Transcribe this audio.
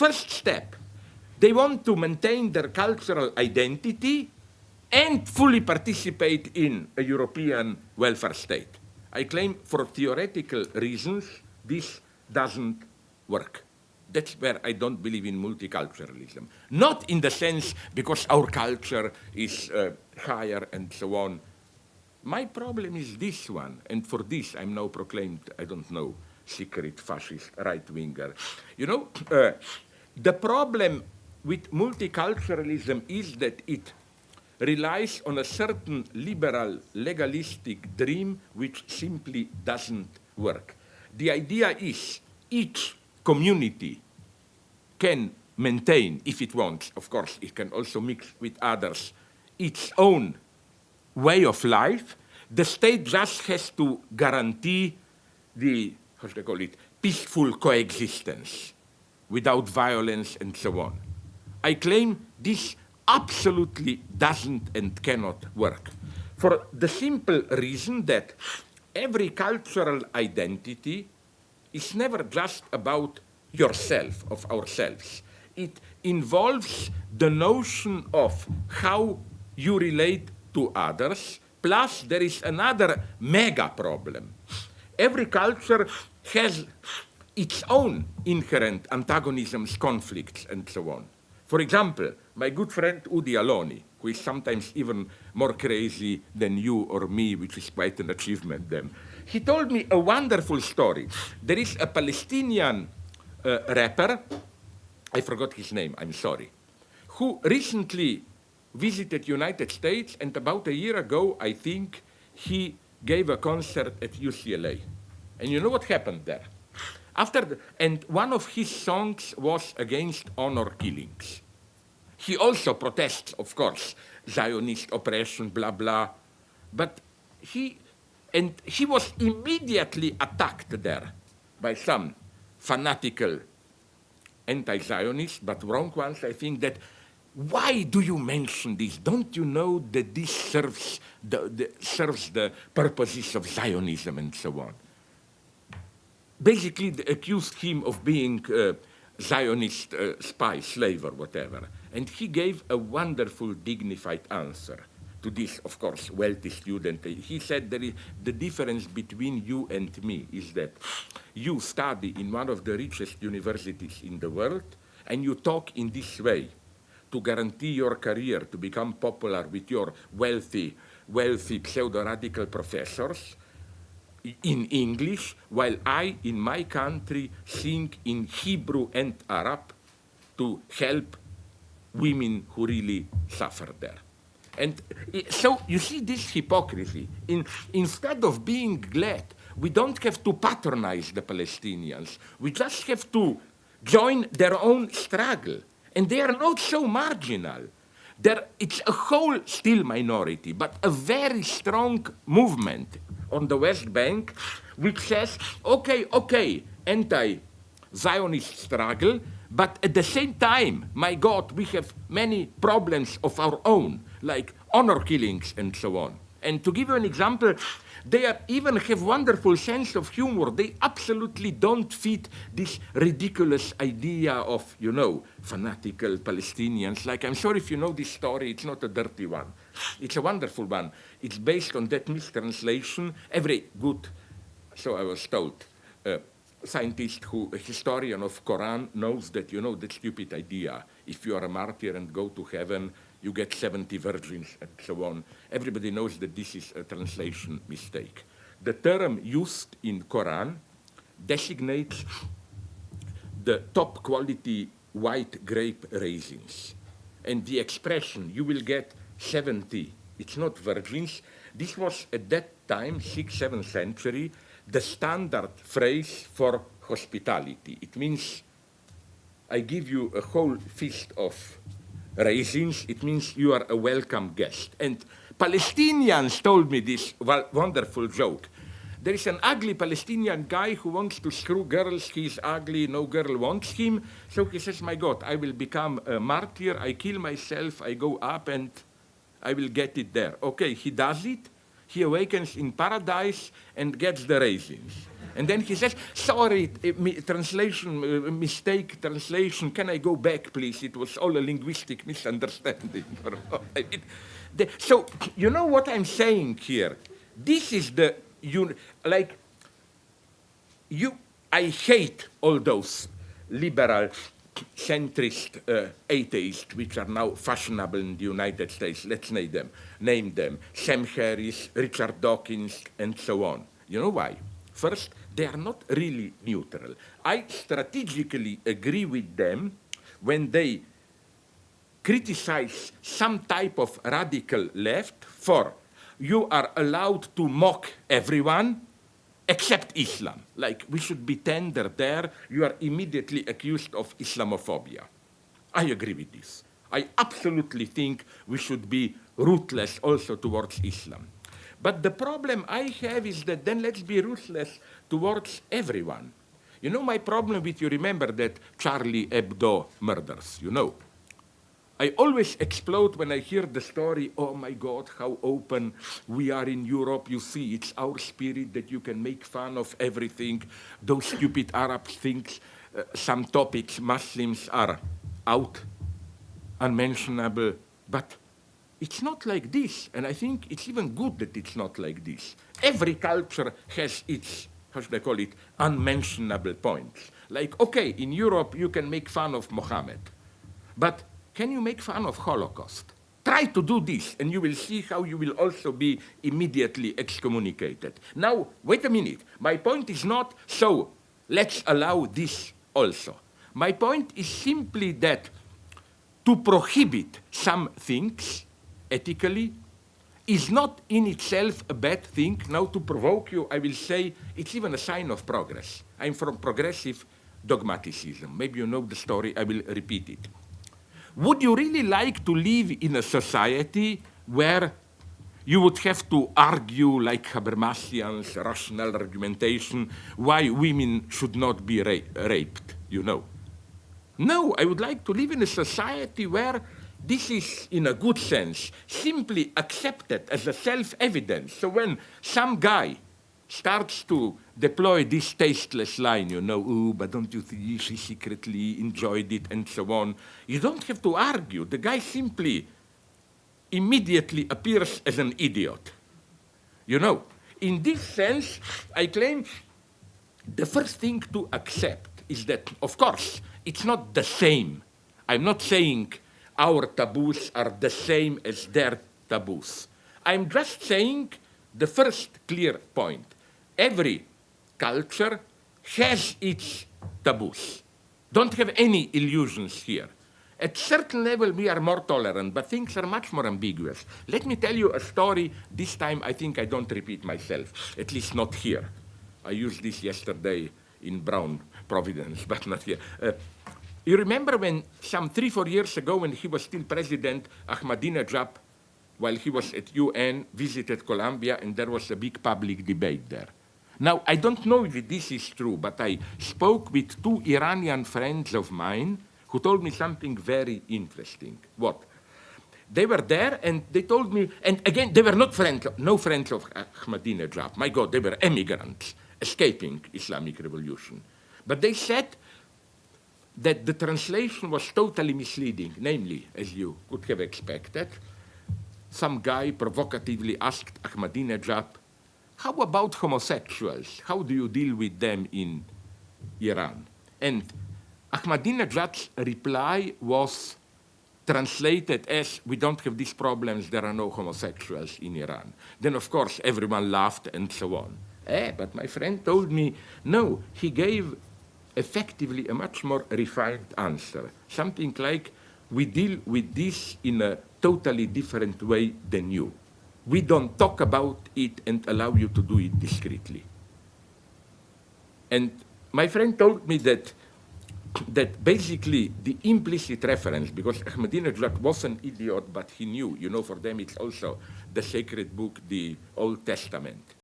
first step, they want to maintain their cultural identity and fully participate in a European welfare state. I claim for theoretical reasons this doesn't work. That's where I don't believe in multiculturalism. Not in the sense because our culture is uh, higher and so on. My problem is this one, and for this I'm now proclaimed, I don't know, secret fascist right-winger. You know, uh, the problem with multiculturalism is that it relies on a certain liberal, legalistic dream which simply doesn't work. The idea is each community can maintain, if it wants, of course, it can also mix with others, its own way of life. The state just has to guarantee the, how should I call it, peaceful coexistence without violence and so on. I claim this absolutely doesn't and cannot work for the simple reason that every cultural identity is never just about yourself, of ourselves. It involves the notion of how you relate to others, plus there is another mega problem. Every culture has its own inherent antagonisms, conflicts, and so on. For example, my good friend Udi Aloni, who is sometimes even more crazy than you or me, which is quite an achievement then, he told me a wonderful story. There is a Palestinian uh, rapper, I forgot his name, I'm sorry, who recently visited United States and about a year ago, I think, he gave a concert at UCLA. And you know what happened there? After the, and one of his songs was against honor killings. He also protests, of course, Zionist oppression, blah, blah. But he, and he was immediately attacked there by some fanatical anti-Zionists, but wrong ones, I think that why do you mention this? Don't you know that this serves the, the, serves the purposes of Zionism and so on? Basically, accused him of being uh, Zionist uh, spy, slave, or whatever. And he gave a wonderful, dignified answer to this, of course, wealthy student. He said that the difference between you and me is that you study in one of the richest universities in the world, and you talk in this way to guarantee your career, to become popular with your wealthy, wealthy pseudo-radical professors in English, while I, in my country, sing in Hebrew and Arab to help women who really suffer there. And eh, so you see this hypocrisy. In, instead of being glad, we don't have to patronize the Palestinians. We just have to join their own struggle. And they are not so marginal. There, it's a whole still minority, but a very strong movement on the West Bank which says, okay, okay, anti-Zionist struggle, but at the same time, my God, we have many problems of our own, like honor killings and so on. And to give you an example, they are, even have wonderful sense of humor. They absolutely don't fit this ridiculous idea of, you know, fanatical Palestinians. Like, I'm sure if you know this story, it's not a dirty one. It's a wonderful one. It's based on that mistranslation. Every good, so I was told, uh, scientist who, a historian of Quran knows that, you know, that stupid idea. If you are a martyr and go to heaven, you get 70 virgins and so on. Everybody knows that this is a translation mistake. The term used in Quran designates the top quality white grape raisins. And the expression, you will get 70, it's not virgins. This was at that time, 6th, 7th century, the standard phrase for hospitality. It means I give you a whole feast of raisins. It means you are a welcome guest. And Palestinians told me this wonderful joke. There is an ugly Palestinian guy who wants to screw girls. He's ugly, no girl wants him. So he says, my God, I will become a martyr. I kill myself. I go up and I will get it there. Okay, he does it he awakens in paradise and gets the raisins. And then he says, sorry, translation, uh, mistake, translation, can I go back, please? It was all a linguistic misunderstanding. It- the- so, you know what I'm saying here? This is the, you, like, you, I hate all those liberal, centrist uh, atheists which are now fashionable in the United States. Let's name them. Name them. Sam Harris, Richard Dawkins, and so on. You know why? First, they are not really neutral. I strategically agree with them when they criticize some type of radical left for you are allowed to mock everyone except Islam. Like we should be tender there, you are immediately accused of Islamophobia. I agree with this. I absolutely think we should be ruthless also towards Islam. But the problem I have is that then let's be ruthless towards everyone. You know my problem with you remember that Charlie Hebdo murders, you know. I always explode when I hear the story, oh my God, how open we are in Europe. You see, it's our spirit that you can make fun of everything. Those stupid Arabs think uh, some topics Muslims are out, unmentionable. But it's not like this. And I think it's even good that it's not like this. Every culture has its, how should I call it, unmentionable points. Like, okay, in Europe you can make fun of Mohammed. But can you make fun of Holocaust? Try to do this, and you will see how you will also be immediately excommunicated. Now, wait a minute. My point is not, so let's allow this also. My point is simply that to prohibit some things ethically is not in itself a bad thing. Now, to provoke you, I will say it's even a sign of progress. I'm from progressive dogmaticism. Maybe you know the story, I will repeat it. Would you really like to live in a society where you would have to argue like Habermasians, rational argumentation, why women should not be ra raped, you know? No, I would like to live in a society where this is, in a good sense, simply accepted as a self-evidence. So when some guy starts to deploy this tasteless line, you know, oh, but don't you think she secretly enjoyed it and so on, you don't have to argue. The guy simply immediately appears as an idiot. You know, in this sense, I claim the first thing to accept is that, of course, it's not the same. I'm not saying our taboos are the same as their taboos. I'm just saying the first clear point. Every culture has its taboos. Don't have any illusions here. At certain level, we are more tolerant, but things are much more ambiguous. Let me tell you a story. This time, I think I don't repeat myself, at least not here. I used this yesterday in Brown, Providence, but not here. Uh, you remember when some three, four years ago, when he was still president, Ahmadinejad, while he was at UN, visited Columbia, and there was a big public debate there. Now, I don't know if this is true, but I spoke with two Iranian friends of mine who told me something very interesting. What? They were there and they told me, and again, they were not friends, no friends of Ahmadinejad. My God, they were emigrants escaping Islamic revolution. But they said that the translation was totally misleading, namely, as you could have expected, some guy provocatively asked Ahmadinejad, how about homosexuals? How do you deal with them in Iran? And Ahmadinejad's reply was translated as, we don't have these problems, there are no homosexuals in Iran. Then, of course, everyone laughed and so on. Eh, but my friend told me, no, he gave effectively a much more refined answer. Something like, we deal with this in a totally different way than you. We don't talk about it and allow you to do it discreetly. And my friend told me that that basically the implicit reference, because Ahmadinejad was an idiot, but he knew, you know, for them it's also the sacred book, the Old Testament.